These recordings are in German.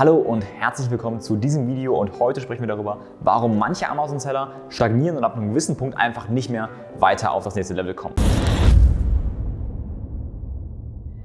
Hallo und herzlich willkommen zu diesem Video und heute sprechen wir darüber, warum manche Amazon-Seller stagnieren und ab einem gewissen Punkt einfach nicht mehr weiter auf das nächste Level kommen.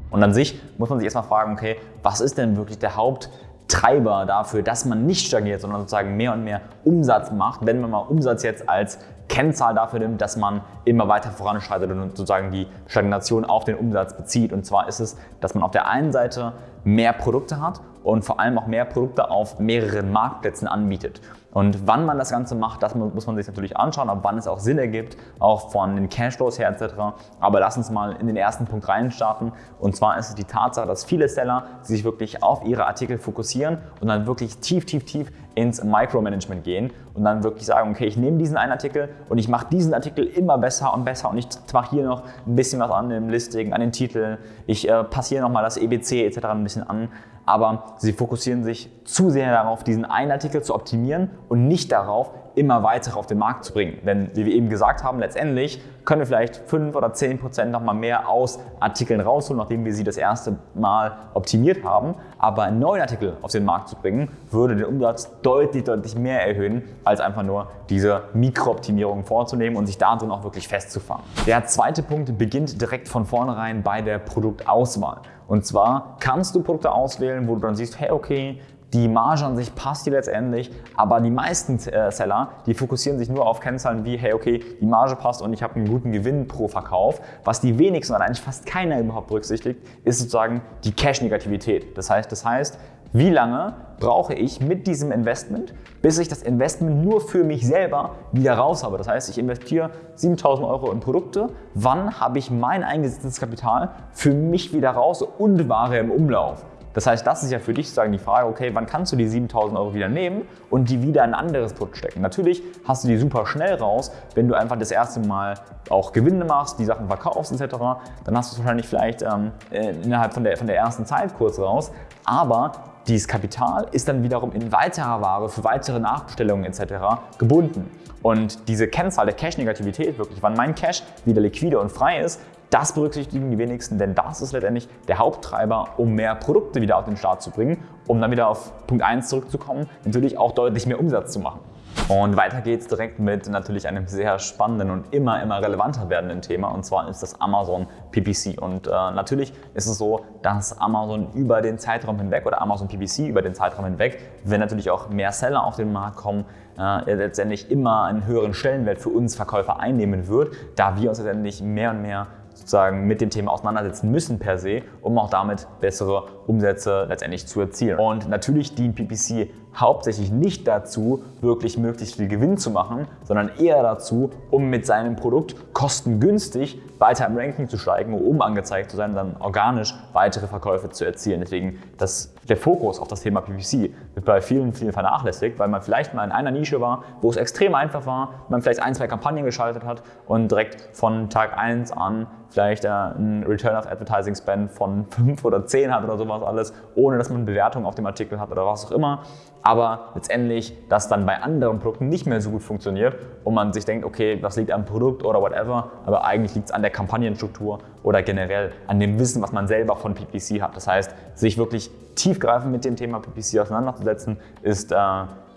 Und an sich muss man sich erstmal fragen, okay, was ist denn wirklich der Haupttreiber dafür, dass man nicht stagniert, sondern sozusagen mehr und mehr Umsatz macht, wenn man mal Umsatz jetzt als Kennzahl dafür nimmt, dass man immer weiter voranschreitet und sozusagen die Stagnation auf den Umsatz bezieht. Und zwar ist es, dass man auf der einen Seite mehr Produkte hat und vor allem auch mehr Produkte auf mehreren Marktplätzen anbietet. Und wann man das Ganze macht, das muss man sich natürlich anschauen, ab wann es auch Sinn ergibt, auch von den Cashflows her etc. Aber lass uns mal in den ersten Punkt reinstarten. Und zwar ist es die Tatsache, dass viele Seller sich wirklich auf ihre Artikel fokussieren und dann wirklich tief, tief, tief ins Micromanagement gehen und dann wirklich sagen, okay, ich nehme diesen einen Artikel und ich mache diesen Artikel immer besser und besser und ich mache hier noch ein bisschen was an dem Listing, an den Titeln, ich äh, passe hier nochmal das EBC etc. ein bisschen an aber sie fokussieren sich zu sehr darauf, diesen einen Artikel zu optimieren und nicht darauf, immer weiter auf den Markt zu bringen. Denn wie wir eben gesagt haben, letztendlich können wir vielleicht 5 oder 10 Prozent nochmal mehr aus Artikeln rausholen, nachdem wir sie das erste Mal optimiert haben. Aber einen neuen Artikel auf den Markt zu bringen, würde den Umsatz deutlich, deutlich mehr erhöhen, als einfach nur diese Mikrooptimierung vorzunehmen und sich darin auch wirklich festzufangen. Der zweite Punkt beginnt direkt von vornherein bei der Produktauswahl. Und zwar kannst du Produkte auswählen, wo du dann siehst, hey, okay, die Marge an sich passt dir letztendlich, aber die meisten äh, Seller, die fokussieren sich nur auf Kennzahlen wie, hey, okay, die Marge passt und ich habe einen guten Gewinn pro Verkauf. Was die wenigsten oder eigentlich fast keiner überhaupt berücksichtigt, ist sozusagen die Cash-Negativität. Das heißt, das heißt, wie lange brauche ich mit diesem Investment, bis ich das Investment nur für mich selber wieder raus habe. Das heißt, ich investiere 7000 Euro in Produkte. Wann habe ich mein eingesetztes Kapital für mich wieder raus und Ware im Umlauf? Das heißt, das ist ja für dich sozusagen die Frage, okay, wann kannst du die 7000 Euro wieder nehmen und die wieder in ein anderes Produkt stecken? Natürlich hast du die super schnell raus, wenn du einfach das erste Mal auch Gewinne machst, die Sachen verkaufst etc. Dann hast du es wahrscheinlich vielleicht ähm, äh, innerhalb von der, von der ersten Zeit kurz raus. Aber dieses Kapital ist dann wiederum in weiterer Ware für weitere Nachbestellungen etc. gebunden. Und diese Kennzahl der Cash-Negativität, wirklich, wann mein Cash wieder liquide und frei ist, das berücksichtigen die wenigsten, denn das ist letztendlich der Haupttreiber, um mehr Produkte wieder auf den Start zu bringen, um dann wieder auf Punkt 1 zurückzukommen, natürlich auch deutlich mehr Umsatz zu machen. Und weiter geht es direkt mit natürlich einem sehr spannenden und immer, immer relevanter werdenden Thema und zwar ist das Amazon PPC. Und äh, natürlich ist es so, dass Amazon über den Zeitraum hinweg oder Amazon PPC über den Zeitraum hinweg, wenn natürlich auch mehr Seller auf den Markt kommen, äh, letztendlich immer einen höheren Stellenwert für uns Verkäufer einnehmen wird, da wir uns letztendlich mehr und mehr sozusagen mit dem Thema auseinandersetzen müssen per se, um auch damit bessere Umsätze letztendlich zu erzielen. Und natürlich dient PPC hauptsächlich nicht dazu, wirklich möglichst viel Gewinn zu machen, sondern eher dazu, um mit seinem Produkt kostengünstig weiter im Ranking zu steigen, um oben angezeigt zu sein dann organisch weitere Verkäufe zu erzielen. Deswegen das, der Fokus auf das Thema PPC wird bei vielen, vielen vernachlässigt, weil man vielleicht mal in einer Nische war, wo es extrem einfach war, man vielleicht ein, zwei Kampagnen geschaltet hat und direkt von Tag 1 an vielleicht äh, einen Return of Advertising Spend von 5 oder 10 hat oder sowas alles, ohne dass man eine Bewertung auf dem Artikel hat oder was auch immer aber letztendlich das dann bei anderen Produkten nicht mehr so gut funktioniert und man sich denkt, okay, das liegt am Produkt oder whatever, aber eigentlich liegt es an der Kampagnenstruktur oder generell an dem Wissen, was man selber von PPC hat. Das heißt, sich wirklich tiefgreifend mit dem Thema PPC auseinanderzusetzen, ist äh,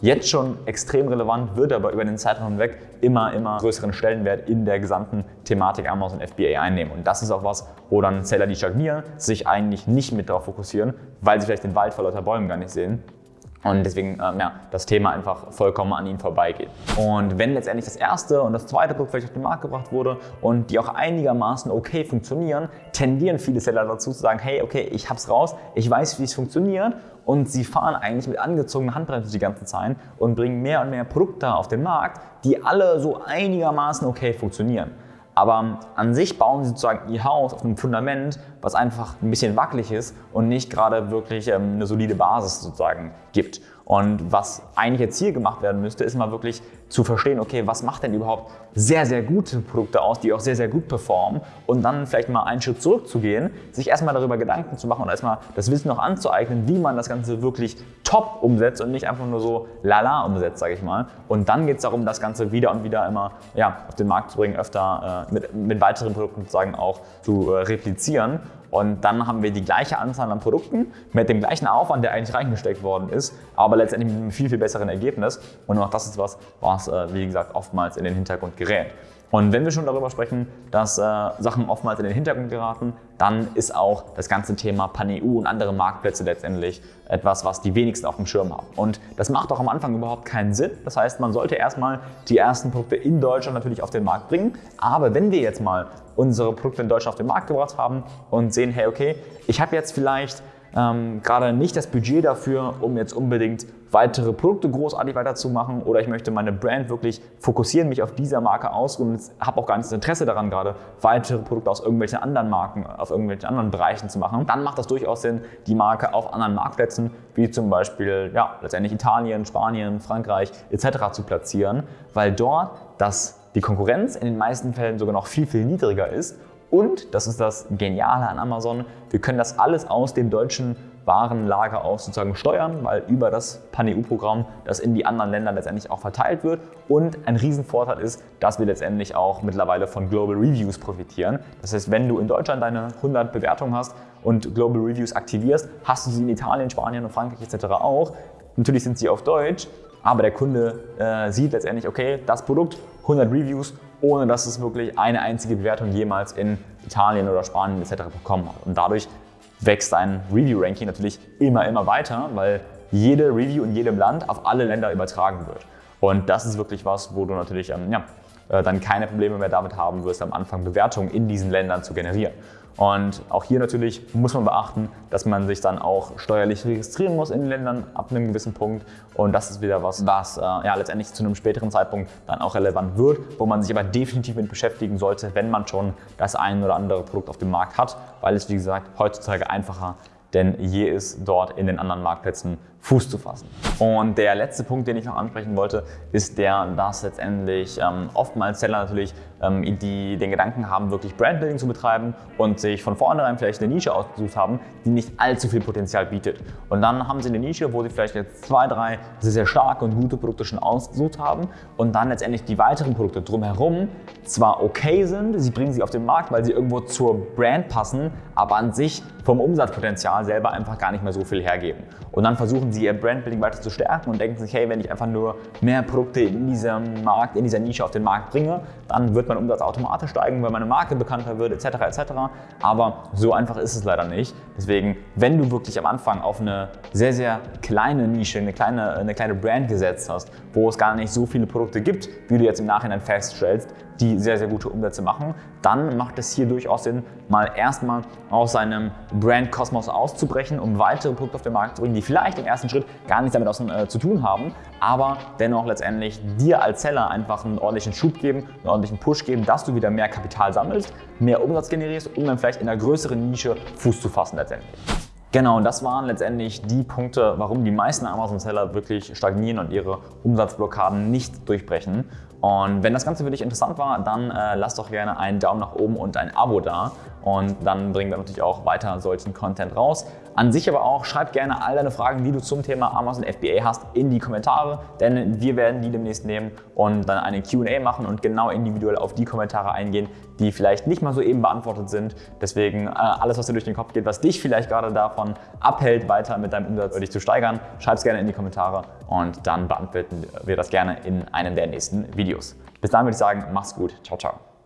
jetzt schon extrem relevant, wird aber über den Zeitraum hinweg immer, immer größeren Stellenwert in der gesamten Thematik Amazon FBA einnehmen. Und das ist auch was, wo dann Seller, die stagnieren, sich eigentlich nicht mit darauf fokussieren, weil sie vielleicht den Wald vor lauter Bäumen gar nicht sehen und deswegen ähm, ja, das Thema einfach vollkommen an ihnen vorbeigeht. Und wenn letztendlich das erste und das zweite Produkt vielleicht auf den Markt gebracht wurde und die auch einigermaßen okay funktionieren, tendieren viele Seller dazu zu sagen, hey, okay, ich hab's raus, ich weiß, wie es funktioniert und sie fahren eigentlich mit angezogener Handbremse die ganze Zeit und bringen mehr und mehr Produkte auf den Markt, die alle so einigermaßen okay funktionieren. Aber an sich bauen sie sozusagen ihr Haus auf einem Fundament, was einfach ein bisschen wackelig ist und nicht gerade wirklich ähm, eine solide Basis sozusagen gibt. Und was eigentlich jetzt hier gemacht werden müsste, ist mal wirklich zu verstehen, okay, was macht denn überhaupt sehr, sehr gute Produkte aus, die auch sehr, sehr gut performen und dann vielleicht mal einen Schritt zurückzugehen, sich erstmal darüber Gedanken zu machen und erstmal das Wissen noch anzueignen, wie man das Ganze wirklich top umsetzt und nicht einfach nur so lala umsetzt, sage ich mal. Und dann geht es darum, das Ganze wieder und wieder immer ja, auf den Markt zu bringen, öfter äh, mit, mit weiteren Produkten sozusagen auch zu äh, replizieren Und dann haben wir die gleiche Anzahl an Produkten mit dem gleichen Aufwand, der eigentlich reingesteckt worden ist, aber letztendlich mit einem viel, viel besseren Ergebnis. Und auch das ist was, was, äh, wie gesagt, oftmals in den Hintergrund gerät. Und wenn wir schon darüber sprechen, dass äh, Sachen oftmals in den Hintergrund geraten, dann ist auch das ganze Thema Pan-EU und andere Marktplätze letztendlich etwas, was die wenigsten auf dem Schirm haben. Und das macht auch am Anfang überhaupt keinen Sinn. Das heißt, man sollte erstmal die ersten Produkte in Deutschland natürlich auf den Markt bringen. Aber wenn wir jetzt mal unsere Produkte in Deutschland auf den Markt gebracht haben und sehen, hey, okay, ich habe jetzt vielleicht ähm, gerade nicht das Budget dafür, um jetzt unbedingt weitere Produkte großartig weiterzumachen oder ich möchte meine Brand wirklich fokussieren, mich auf dieser Marke aus und habe auch gar nicht das Interesse daran, gerade weitere Produkte aus irgendwelchen anderen Marken, auf irgendwelchen anderen Bereichen zu machen, dann macht das durchaus Sinn, die Marke auf anderen Marktplätzen, wie zum Beispiel ja, letztendlich Italien, Spanien, Frankreich etc. zu platzieren, weil dort das, die Konkurrenz in den meisten Fällen sogar noch viel, viel niedriger ist und, das ist das Geniale an Amazon, wir können das alles aus dem deutschen Warenlager aus sozusagen steuern, weil über das Pan-EU-Programm das in die anderen Länder letztendlich auch verteilt wird. Und ein Riesenvorteil ist, dass wir letztendlich auch mittlerweile von Global Reviews profitieren. Das heißt, wenn du in Deutschland deine 100 Bewertungen hast und Global Reviews aktivierst, hast du sie in Italien, Spanien und Frankreich etc. auch. Natürlich sind sie auf Deutsch, aber der Kunde äh, sieht letztendlich, okay, das Produkt, 100 Reviews, ohne dass es wirklich eine einzige Bewertung jemals in Italien oder Spanien etc. bekommen hat. Und dadurch wächst dein Review-Ranking natürlich immer, immer weiter, weil jede Review in jedem Land auf alle Länder übertragen wird. Und das ist wirklich was, wo du natürlich ähm, ja, äh, dann keine Probleme mehr damit haben wirst, am Anfang Bewertungen in diesen Ländern zu generieren. Und auch hier natürlich muss man beachten, dass man sich dann auch steuerlich registrieren muss in den Ländern ab einem gewissen Punkt. Und das ist wieder was, was äh, ja, letztendlich zu einem späteren Zeitpunkt dann auch relevant wird, wo man sich aber definitiv mit beschäftigen sollte, wenn man schon das ein oder andere Produkt auf dem Markt hat, weil es wie gesagt heutzutage einfacher denn je ist dort in den anderen Marktplätzen Fuß zu fassen. Und der letzte Punkt, den ich noch ansprechen wollte, ist der, dass letztendlich ähm, oftmals Seller natürlich ähm, die den Gedanken haben, wirklich Brandbuilding zu betreiben und sich von vornherein vielleicht eine Nische ausgesucht haben, die nicht allzu viel Potenzial bietet. Und dann haben sie eine Nische, wo sie vielleicht jetzt zwei, drei sehr, sehr starke und gute Produkte schon ausgesucht haben und dann letztendlich die weiteren Produkte drumherum zwar okay sind, sie bringen sie auf den Markt, weil sie irgendwo zur Brand passen, aber an sich vom Umsatzpotenzial selber einfach gar nicht mehr so viel hergeben. Und dann versuchen sie ihr Brandbuilding weiter zu stärken und denken sich, hey, wenn ich einfach nur mehr Produkte in diesem Markt, in dieser Nische auf den Markt bringe, dann wird mein Umsatz automatisch steigen, weil meine Marke bekannter wird, etc. etc. Aber so einfach ist es leider nicht. Deswegen, wenn du wirklich am Anfang auf eine sehr, sehr kleine Nische, eine kleine, eine kleine Brand gesetzt hast, wo es gar nicht so viele Produkte gibt, wie du jetzt im Nachhinein feststellst, die sehr, sehr gute Umsätze machen, dann macht es hier durchaus Sinn, mal erstmal aus seinem Brand-Kosmos auszubrechen, um weitere Produkte auf den Markt zu bringen, die vielleicht im ersten Schritt gar nichts damit äh, zu tun haben, aber dennoch letztendlich dir als Seller einfach einen ordentlichen Schub geben, einen ordentlichen Push geben, dass du wieder mehr Kapital sammelst, mehr Umsatz generierst, um dann vielleicht in einer größeren Nische Fuß zu fassen letztendlich. Genau, und das waren letztendlich die Punkte, warum die meisten Amazon-Seller wirklich stagnieren und ihre Umsatzblockaden nicht durchbrechen. Und wenn das Ganze für dich interessant war, dann äh, lass doch gerne einen Daumen nach oben und ein Abo da. Und dann bringen wir natürlich auch weiter solchen Content raus. An sich aber auch, schreib gerne all deine Fragen, die du zum Thema Amazon FBA hast, in die Kommentare, denn wir werden die demnächst nehmen und dann eine Q&A machen und genau individuell auf die Kommentare eingehen, die vielleicht nicht mal so eben beantwortet sind. Deswegen äh, alles, was dir durch den Kopf geht, was dich vielleicht gerade davon abhält, weiter mit deinem Umsatz dich zu steigern, schreib es gerne in die Kommentare und dann beantworten wir das gerne in einem der nächsten Videos. Bis dann würde ich sagen, mach's gut. Ciao, ciao.